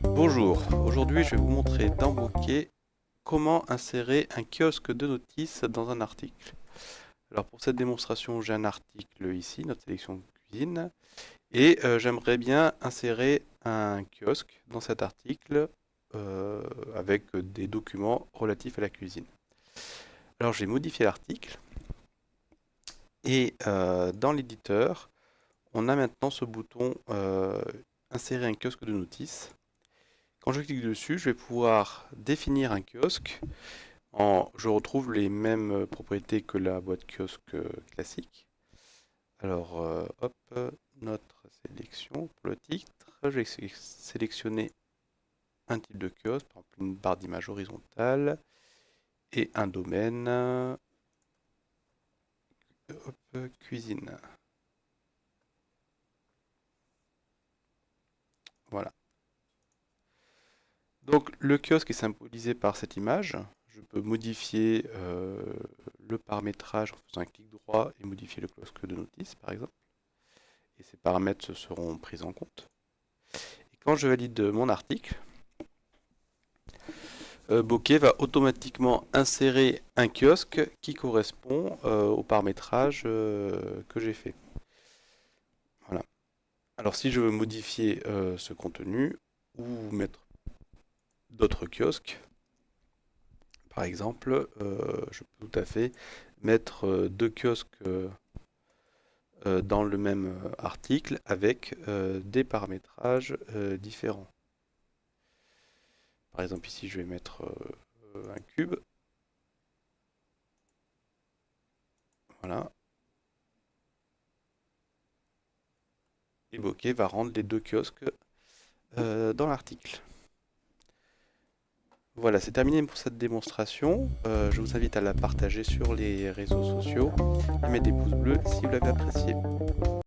Bonjour, aujourd'hui je vais vous montrer dans Bokeh comment insérer un kiosque de notices dans un article. Alors pour cette démonstration j'ai un article ici, notre sélection cuisine, et euh, j'aimerais bien insérer un kiosque dans cet article euh, avec des documents relatifs à la cuisine. Alors j'ai modifié l'article et euh, dans l'éditeur on a maintenant ce bouton insérer un kiosque de notices quand je clique dessus, je vais pouvoir définir un kiosque. Je retrouve les mêmes propriétés que la boîte kiosque classique. Alors, euh, hop, notre sélection pour le titre. Je vais sélectionner un type de kiosque, par exemple une barre d'image horizontale et un domaine. Cuisine. Voilà. Donc le kiosque est symbolisé par cette image. Je peux modifier euh, le paramétrage en faisant un clic droit et modifier le kiosque de notice par exemple. Et ces paramètres seront pris en compte. Et quand je valide mon article, euh, Bokeh va automatiquement insérer un kiosque qui correspond euh, au paramétrage que j'ai fait. Voilà. Alors si je veux modifier ce contenu ou mettre d'autres kiosques. Par exemple, euh, je peux tout à fait mettre euh, deux kiosques euh, dans le même article avec des paramétrages différents. Par exemple, ici, je vais mettre un cube. Voilà. Et Bokeh va rendre les deux kiosques dans l'article. Voilà, c'est terminé pour cette démonstration. Euh, je vous invite à la partager sur les réseaux sociaux et mettre des pouces bleus si vous l'avez apprécié.